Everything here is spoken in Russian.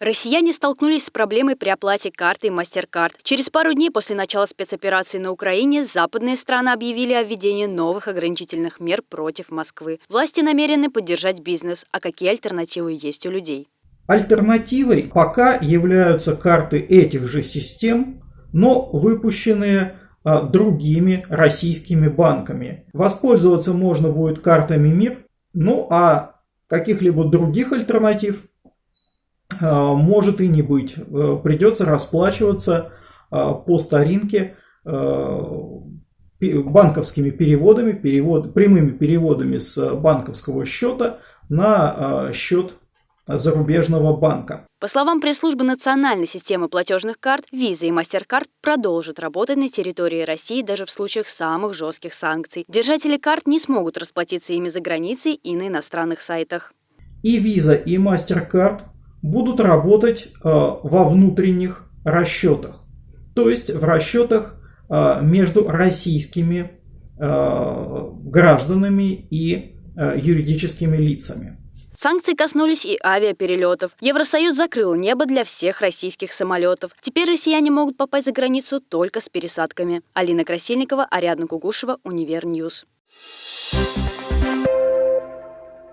Россияне столкнулись с проблемой при оплате картой MasterCard. Через пару дней после начала спецоперации на Украине западные страны объявили о введении новых ограничительных мер против Москвы. Власти намерены поддержать бизнес. А какие альтернативы есть у людей? Альтернативой пока являются карты этих же систем, но выпущенные а, другими российскими банками. Воспользоваться можно будет картами МИР, ну а каких-либо других альтернатив может и не быть. Э, придется расплачиваться а, по старинке э, банковскими переводами, перевод, прямыми переводами с банковского счета на а, счет зарубежного банка. По словам пресс-службы национальной системы платежных карт, Visa и MasterCard продолжат работать на территории России даже в случаях самых жестких санкций. Держатели карт не смогут расплатиться ими за границей и на иностранных сайтах. И Visa, и MasterCard будут работать э, во внутренних расчетах, то есть в расчетах э, между российскими э, гражданами и юридическими лицами. Санкции коснулись и авиаперелетов. Евросоюз закрыл небо для всех российских самолетов. Теперь россияне могут попасть за границу только с пересадками. Алина Красильникова, Ариадна Кугушева, Univer News. Ньюс.